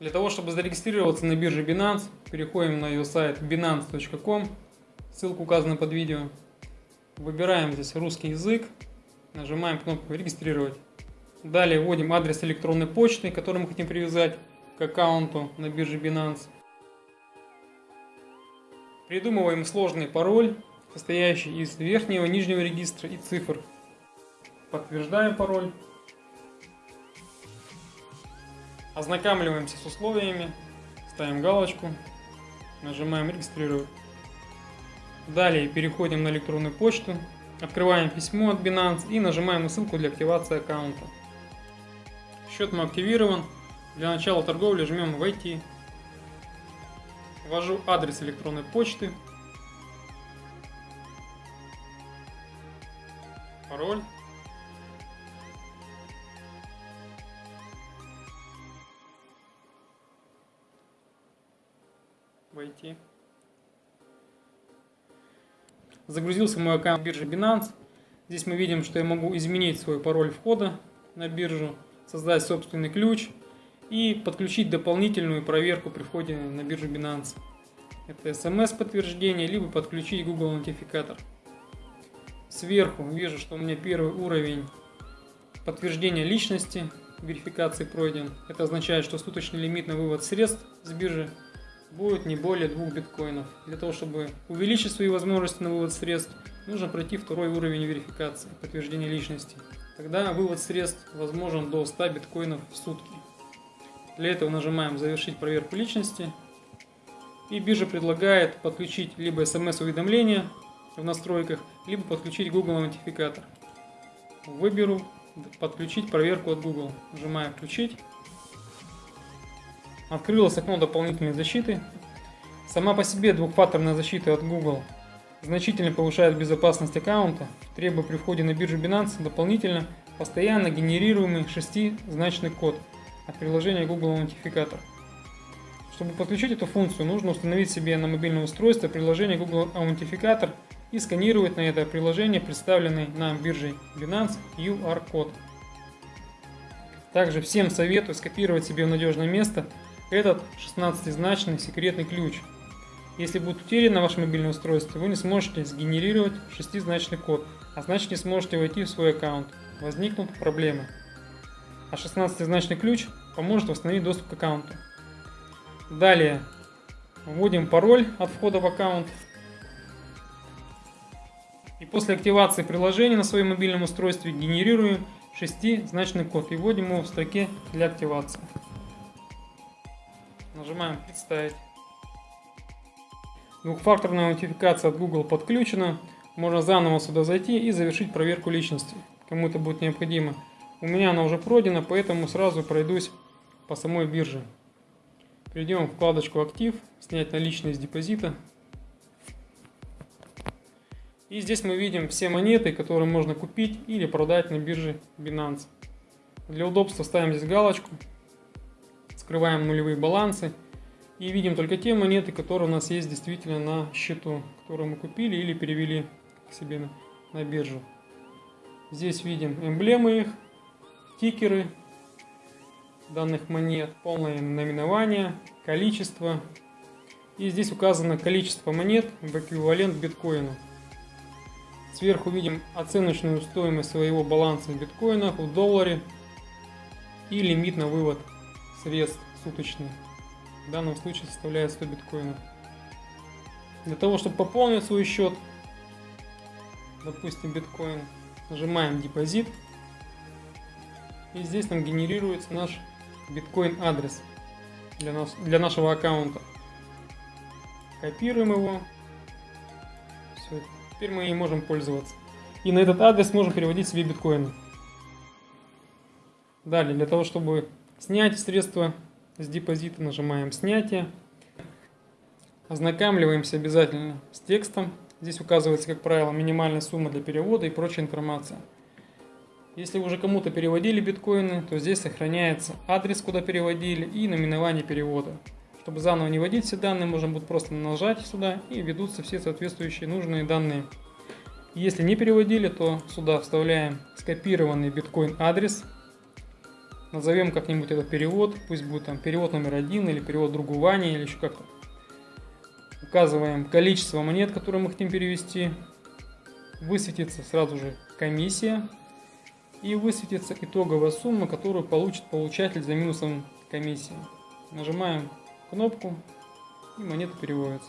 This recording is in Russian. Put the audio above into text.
Для того, чтобы зарегистрироваться на бирже Binance, переходим на ее сайт binance.com, ссылка указана под видео. Выбираем здесь русский язык, нажимаем кнопку «Регистрировать». Далее вводим адрес электронной почты, который мы хотим привязать к аккаунту на бирже Binance. Придумываем сложный пароль, состоящий из верхнего и нижнего регистра и цифр. Подтверждаем пароль. Ознакомливаемся с условиями, ставим галочку, нажимаем «Регистрировать». Далее переходим на электронную почту, открываем письмо от Binance и нажимаем на ссылку для активации аккаунта. Счет мой активирован. Для начала торговли жмем «Войти». Ввожу адрес электронной почты, пароль. Войти. Загрузился мой аккаунт биржи Binance. Здесь мы видим, что я могу изменить свой пароль входа на биржу, создать собственный ключ и подключить дополнительную проверку при входе на биржу Binance. Это смс-подтверждение, либо подключить Google Аутентификатор. Сверху вижу, что у меня первый уровень подтверждения личности, верификации пройден. Это означает, что суточный лимит на вывод средств с биржи будет не более двух биткоинов. Для того, чтобы увеличить свои возможности на вывод средств, нужно пройти второй уровень верификации, подтверждения личности. Тогда вывод средств возможен до 100 биткоинов в сутки. Для этого нажимаем «Завершить проверку личности». И биржа предлагает подключить либо смс-уведомление в настройках, либо подключить Google аутентификатор. Выберу «Подключить проверку от Google». Нажимаю «Включить». Открылось окно дополнительной защиты. Сама по себе двухфакторная защита от Google значительно повышает безопасность аккаунта, требуя при входе на биржу Binance дополнительно постоянно генерируемый шестизначный код от приложения Google Аутентификатор. Чтобы подключить эту функцию, нужно установить себе на мобильное устройство приложение Google Аутентификатор и сканировать на это приложение представленный на бирже Binance QR-код. Также всем советую скопировать себе в надежное место этот 16-значный секретный ключ. Если будет утерян на вашем мобильном устройстве, вы не сможете сгенерировать шестизначный код, а значит не сможете войти в свой аккаунт. Возникнут проблемы. А 16-значный ключ поможет восстановить доступ к аккаунту. Далее вводим пароль от входа в аккаунт. И после активации приложения на своем мобильном устройстве генерируем шестизначный код и вводим его в строке для активации. Нажимаем «Представить». Двухфакторная аутентификация от Google подключена. Можно заново сюда зайти и завершить проверку личности. Кому это будет необходимо. У меня она уже пройдена, поэтому сразу пройдусь по самой бирже. Перейдем в вкладочку «Актив», «Снять наличные из депозита». И здесь мы видим все монеты, которые можно купить или продать на бирже Binance. Для удобства ставим здесь галочку скрываем нулевые балансы и видим только те монеты, которые у нас есть действительно на счету, которые мы купили или перевели к себе на, на биржу. Здесь видим эмблемы их, тикеры данных монет, полное наименование, количество. И здесь указано количество монет в эквивалент биткоину. Сверху видим оценочную стоимость своего баланса в биткоинах, в долларе и лимит на вывод средств суточный. В данном случае составляет 100 биткоинов. Для того, чтобы пополнить свой счет, допустим, биткоин, нажимаем депозит. И здесь нам генерируется наш биткоин адрес для, нас, для нашего аккаунта. Копируем его. Все, теперь мы и можем пользоваться. И на этот адрес можем переводить себе биткоины. Далее, для того, чтобы Снять средства с депозита, нажимаем снятие. Ознакомливаемся обязательно с текстом. Здесь указывается, как правило, минимальная сумма для перевода и прочая информация. Если уже кому-то переводили биткоины, то здесь сохраняется адрес, куда переводили и наименование перевода. Чтобы заново не вводить все данные, можно будет просто нажать сюда и ведутся все соответствующие нужные данные. Если не переводили, то сюда вставляем скопированный биткоин адрес Назовем как-нибудь этот перевод, пусть будет там перевод номер один или перевод другу Ване или еще как-то. Указываем количество монет, которые мы хотим перевести. Высветится сразу же комиссия. И высветится итоговая сумма, которую получит получатель за минусом комиссии. Нажимаем кнопку и монета переводится.